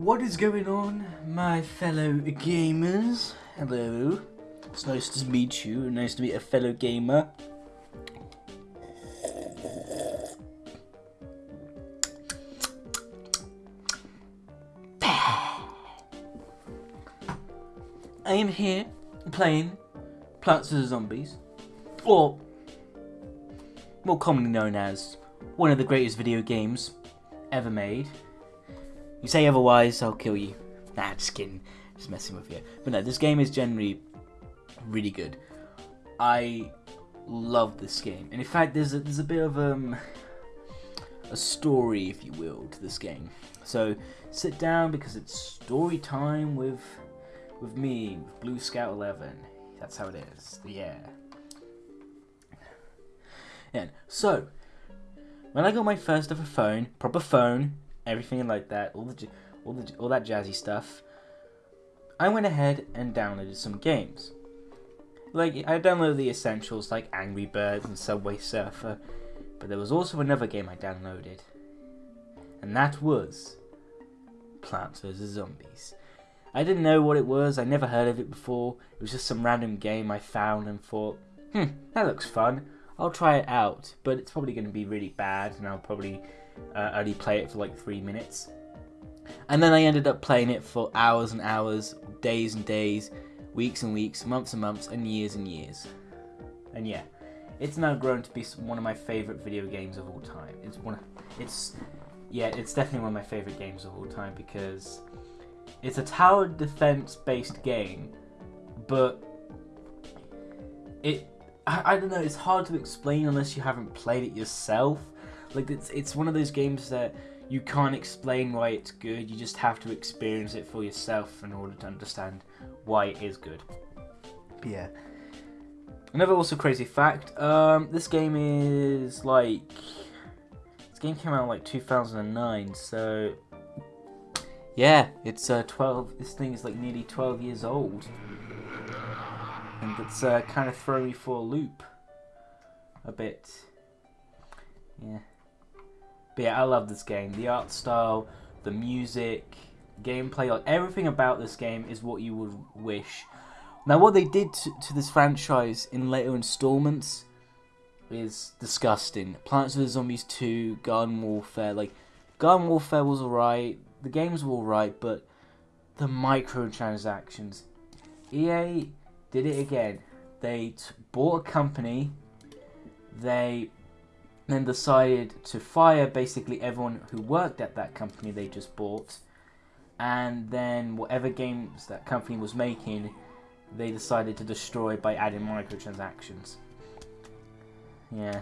What is going on, my fellow gamers? Hello. It's nice to meet you. Nice to meet a fellow gamer. I am here playing Plants vs Zombies, or more commonly known as one of the greatest video games ever made. You say otherwise, I'll kill you. Nah, just kidding. Just messing with you. But no, this game is generally really good. I love this game. And in fact, there's a, there's a bit of um, a story, if you will, to this game. So sit down because it's story time with with me, with Blue Scout 11. That's how it is. Yeah. And so, when I got my first ever phone, proper phone, everything like that, all the all the all that jazzy stuff, I went ahead and downloaded some games. Like I downloaded the essentials like Angry Birds and Subway Surfer, but there was also another game I downloaded, and that was Plants vs Zombies. I didn't know what it was. I never heard of it before. It was just some random game I found and thought, hmm, that looks fun. I'll try it out, but it's probably going to be really bad, and I'll probably uh, only play it for like three minutes. And then I ended up playing it for hours and hours, days and days, weeks and weeks, months and months, and years and years. And yeah, it's now grown to be one of my favorite video games of all time. It's one, of, it's, yeah, it's definitely one of my favorite games of all time because it's a tower defense based game, but it I, I don't know, it's hard to explain unless you haven't played it yourself. Like it's it's one of those games that you can't explain why it's good. You just have to experience it for yourself in order to understand why it is good. But yeah. Another also crazy fact, um, this game is like this game came out like 2009, so yeah, it's uh, 12. This thing is like nearly 12 years old, and it's uh, kind of throwing me for a loop a bit. Yeah, but yeah, I love this game. The art style, the music, gameplay, like everything about this game is what you would wish. Now, what they did to, to this franchise in later installments is disgusting. Plants vs Zombies 2, Garden Warfare, like Garden Warfare was alright the games were alright, but the microtransactions. EA did it again. They bought a company. They then decided to fire basically everyone who worked at that company they just bought. And then whatever games that company was making, they decided to destroy by adding microtransactions. Yeah.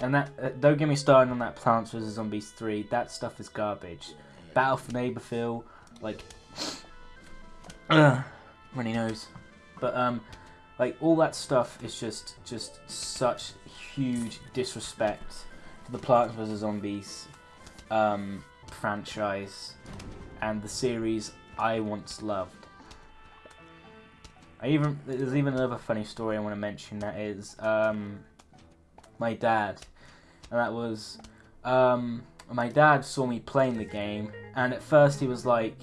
And that uh, don't get me started on that Plants vs Zombies 3. That stuff is garbage. Battle for Neighborville, like, uh, runny nose. But um, like all that stuff is just just such huge disrespect to the Plants vs Zombies um, franchise and the series I once loved. I even there's even another funny story I want to mention that is um, my dad, and that was um, my dad saw me playing the game, and at first he was like,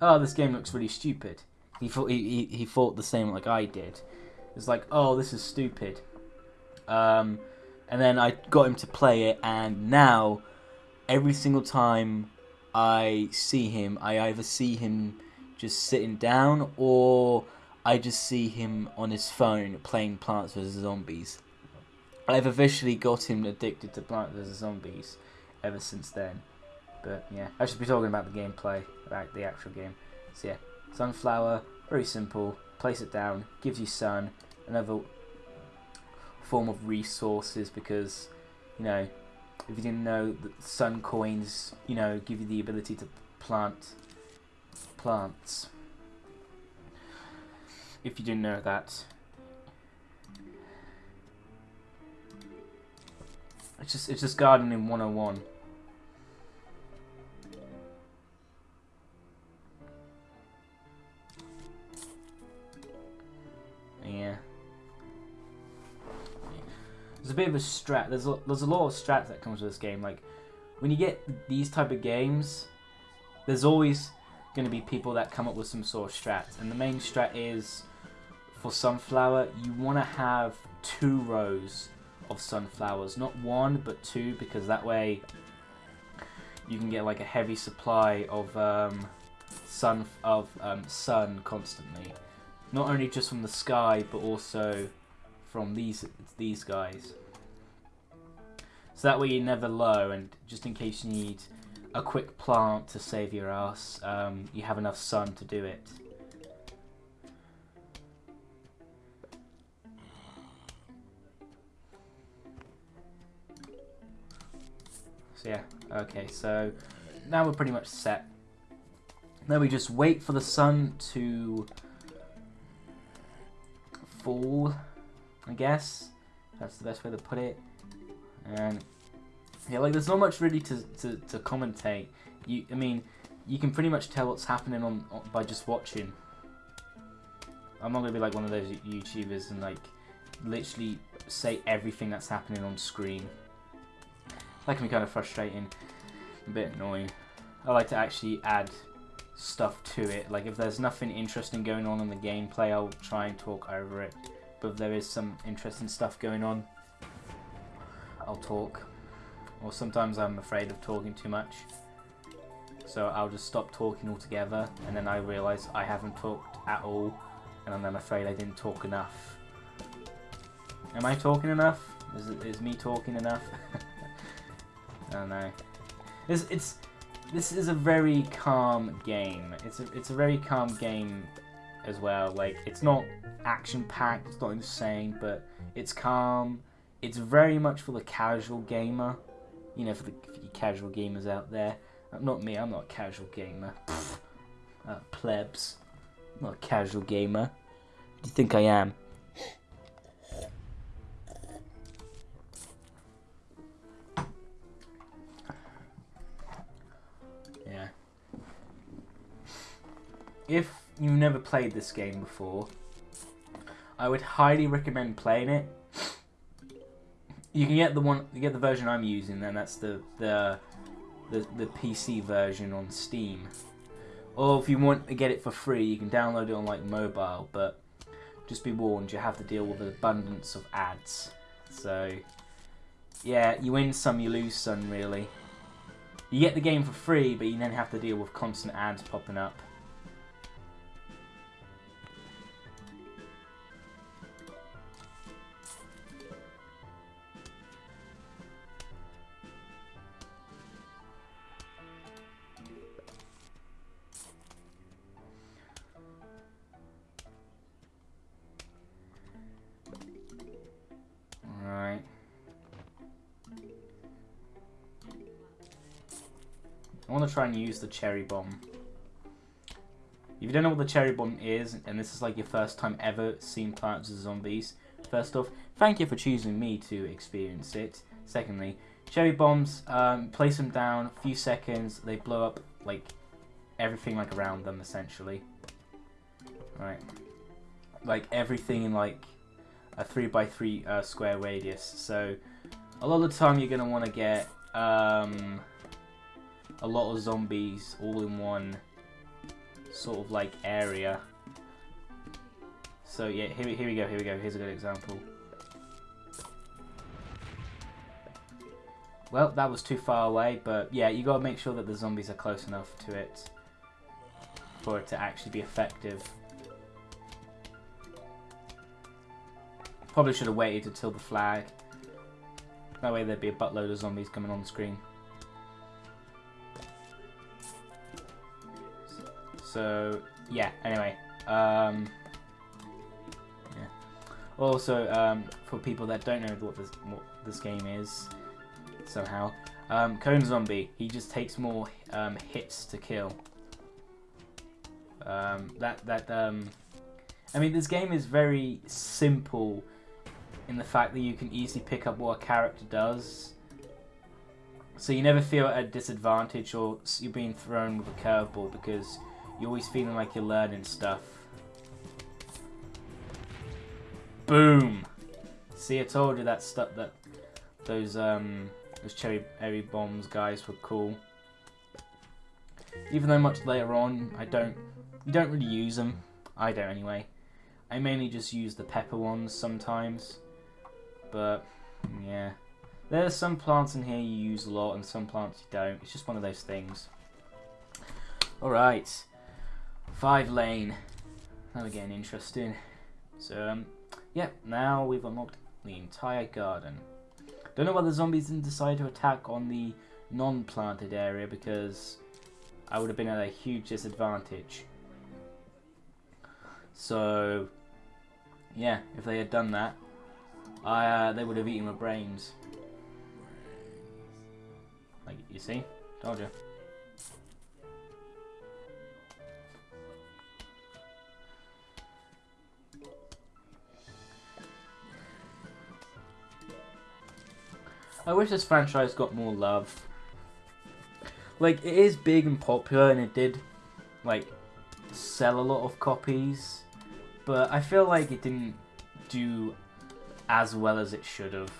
"Oh, this game looks really stupid." He thought he, he, he thought the same like I did. It's like, "Oh, this is stupid." Um, and then I got him to play it, and now every single time I see him, I either see him just sitting down or I just see him on his phone playing Plants vs Zombies. I've officially got him addicted to Plants vs Zombies ever since then. But yeah, I should be talking about the gameplay, about the actual game. So yeah, sunflower, very simple. Place it down, gives you sun, another form of resources because you know if you didn't know that sun coins, you know, give you the ability to plant plants. If you didn't know that, It's just it's just gardening 101. There's a bit of a strat. There's a, there's a lot of strats that comes with this game. Like when you get these type of games, there's always going to be people that come up with some sort of strat, and the main strat is for sunflower, you want to have two rows of sunflowers, not one but two, because that way you can get like a heavy supply of um, sun of um, sun constantly, not only just from the sky but also from these these guys. So that way you're never low, and just in case you need a quick plant to save your ass, um, you have enough sun to do it. So yeah, okay, so now we're pretty much set. Now we just wait for the sun to fall, I guess. That's the best way to put it. And yeah, like there's not much really to, to, to commentate. You, I mean, you can pretty much tell what's happening on, on by just watching. I'm not gonna be like one of those YouTubers and like literally say everything that's happening on screen. That can be kind of frustrating, a bit annoying. I like to actually add stuff to it. Like if there's nothing interesting going on in the gameplay, I'll try and talk over it. But there is some interesting stuff going on, I'll talk. Or sometimes I'm afraid of talking too much. So I'll just stop talking altogether, and then I realise I haven't talked at all, and I'm afraid I didn't talk enough. Am I talking enough? Is, it, is me talking enough? I don't know. It's, it's this is a very calm game. It's a it's a very calm game as well. Like it's not action packed. It's not insane, but it's calm. It's very much for the casual gamer. You know, for the, casual gamers out there. Uh, not me. I'm not a casual gamer. Uh, plebs. I'm not a casual gamer. do you think I am? Yeah. If you've never played this game before, I would highly recommend playing it. You can get the one, you get the version I'm using, then that's the the the, the PC version on Steam. Or if you want to get it for free, you can download it on like mobile. But just be warned, you have to deal with an abundance of ads. So yeah, you win some, you lose some, really. You get the game for free, but you then have to deal with constant ads popping up. Want to try and use the cherry bomb. If you don't know what the cherry bomb is, and this is like your first time ever seeing Plants vs Zombies, first off, thank you for choosing me to experience it. Secondly, cherry bombs, um, place them down, a few seconds, they blow up like everything like around them essentially. Right, like everything in like a three by three uh, square radius. So a lot of the time you're gonna want to get um, a lot of zombies all in one sort of like area. So yeah, here, here we go, here we go, here's a good example. Well, that was too far away, but yeah, you gotta make sure that the zombies are close enough to it for it to actually be effective. Probably should have waited until the flag. That way there'd be a buttload of zombies coming on the screen. So yeah. Anyway, um, yeah. Also, um, for people that don't know what this what this game is, somehow, um, Cone Zombie. He just takes more um, hits to kill. Um, that that um, I mean, this game is very simple in the fact that you can easily pick up what a character does. So you never feel at a disadvantage or you're being thrown with a curveball because you're always feeling like you're learning stuff. Boom! See, I told you that stuff that those um those cherry berry bombs guys were cool. Even though much later on, I don't, you don't really use them. I don't anyway. I mainly just use the pepper ones sometimes. But, yeah. There's some plants in here you use a lot and some plants you don't. It's just one of those things. Alright. Five lane. Now we're interesting. So, um, yeah, now we've unlocked the entire garden. Don't know why the zombies didn't decide to attack on the non-planted area because I would have been at a huge disadvantage. So, yeah, if they had done that, I, uh, they would have eaten my brains. Like, you see? Told you. I wish this franchise got more love. Like, it is big and popular, and it did, like, sell a lot of copies. But I feel like it didn't do as well as it should have.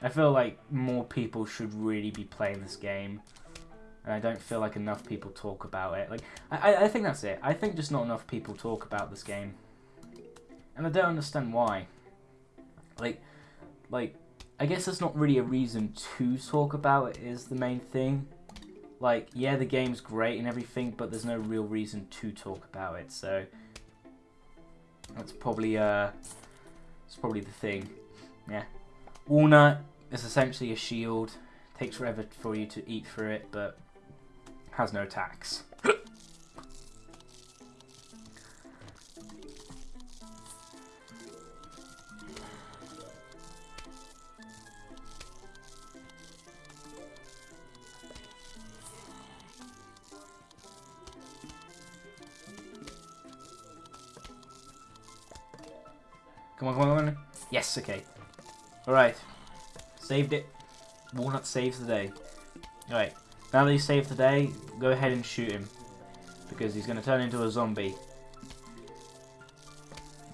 I feel like more people should really be playing this game. And I don't feel like enough people talk about it. Like, I, I think that's it. I think just not enough people talk about this game. And I don't understand why. Like, like, I guess there's not really a reason to talk about it is the main thing. Like, yeah, the game's great and everything, but there's no real reason to talk about it, so... That's probably, uh... It's probably the thing. Yeah. Walnut is essentially a shield. Takes forever for you to eat through it, but has no attacks. Come on, come on, come on. Yes, okay. Alright. Saved it. Walnut saves the day. Alright. Now that he's saved the day, go ahead and shoot him. Because he's going to turn into a zombie.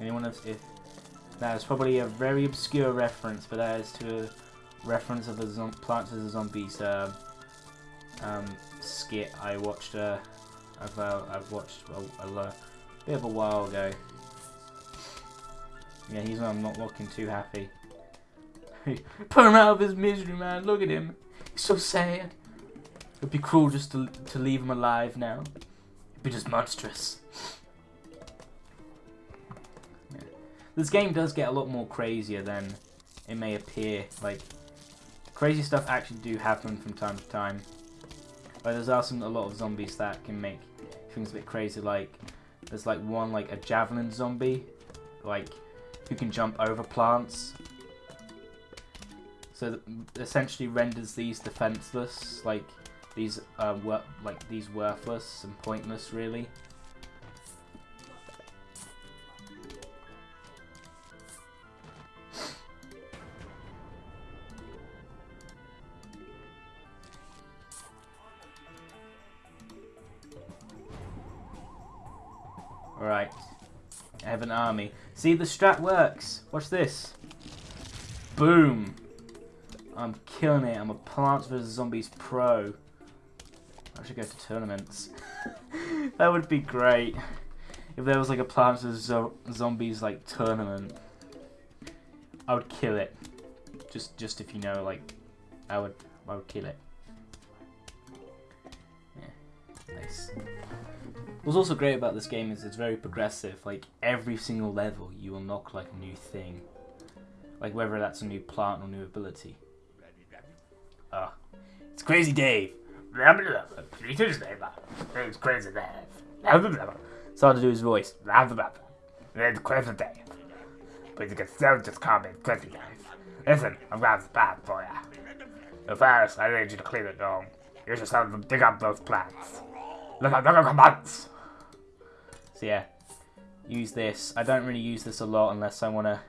Anyone else? If that is probably a very obscure reference, but that is to a reference of the Plants vs Zombies uh, um, skit I watched. Uh, uh, I've watched a, a, a bit of a while ago. Yeah, he's not looking too happy. Put him out of his misery, man. Look at him. He's so sad. It'd be cruel just to, to leave him alive now. It'd be just monstrous. Yeah. This game does get a lot more crazier than it may appear. Like, crazy stuff actually do happen from time to time. Like, there's also a lot of zombies that can make things a bit crazy. Like, there's like one, like a javelin zombie. Like, who can jump over plants. So essentially renders these defenseless, like these uh, like these worthless and pointless, really. Alright. I have an army. See, the strat works. Watch this. Boom. I'm killing it. I'm a Plants vs. Zombies pro. I should go to tournaments. that would be great. If there was like a Plants vs. Zombies like tournament. I would kill it. Just just if you know like I would I would kill it. Yeah. Nice. What's also great about this game is it's very progressive. Like every single level, you unlock like a new thing, like whether that's a new plant or new ability. Ah, it's Crazy Dave. It's Crazy Dave. It's hard to do his voice. It's Crazy Dave. But you can still just call me Crazy Dave. Listen, I'm going to bad for you. But first, I need you to clean it down. You just have to dig up those plants. Look at the commands. So yeah, use this. I don't really use this a lot unless I want to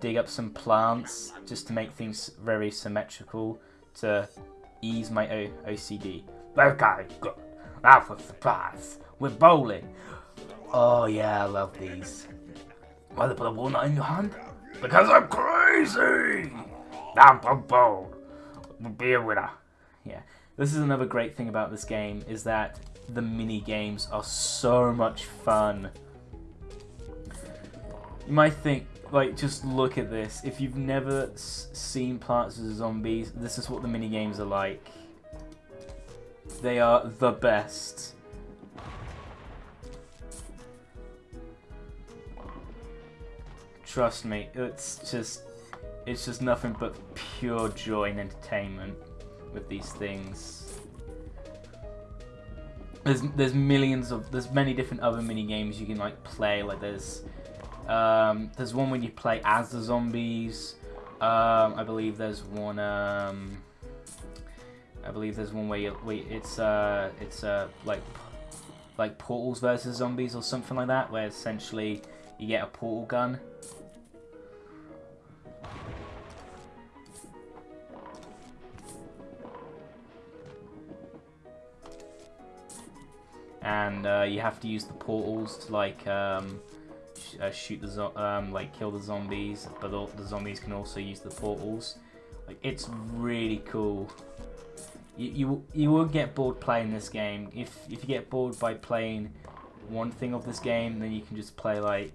dig up some plants just to make things very symmetrical to ease my o OCD. Okay, good. Now for surprise. We're bowling. Oh yeah, I love these. Why they put a walnut in your hand? Because I'm crazy! Now for bowl. be a winner. Yeah, this is another great thing about this game is that the mini games are so much fun. You might think, like, just look at this. If you've never seen Plants vs Zombies, this is what the mini games are like. They are the best. Trust me, it's just it's just nothing but pure joy and entertainment with these things. There's there's millions of there's many different other mini games you can like play. Like there's um, there's one when you play as the zombies. Um, I believe there's one. Um, I believe there's one where you wait. It's uh, it's uh, like like portals versus zombies or something like that, where essentially you get a portal gun. And uh, you have to use the portals to like um, sh uh, shoot the um, like kill the zombies, but the zombies can also use the portals. Like it's really cool you, you you will get bored playing this game. If if you get bored by playing one thing of this game, then you can just play like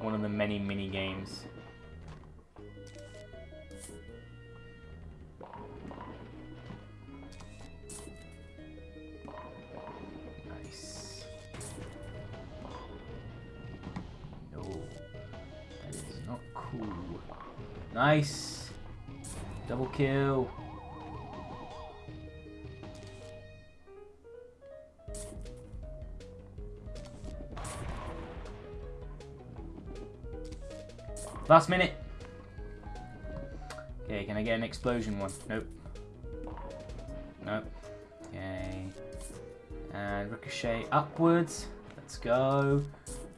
one of the many mini games. Nice. Double kill. Last minute. Okay, can I get an explosion one? Nope. Nope. Okay. And ricochet upwards. Let's go.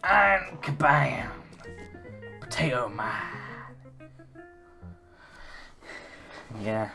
And kabam! Potato man. Yeah.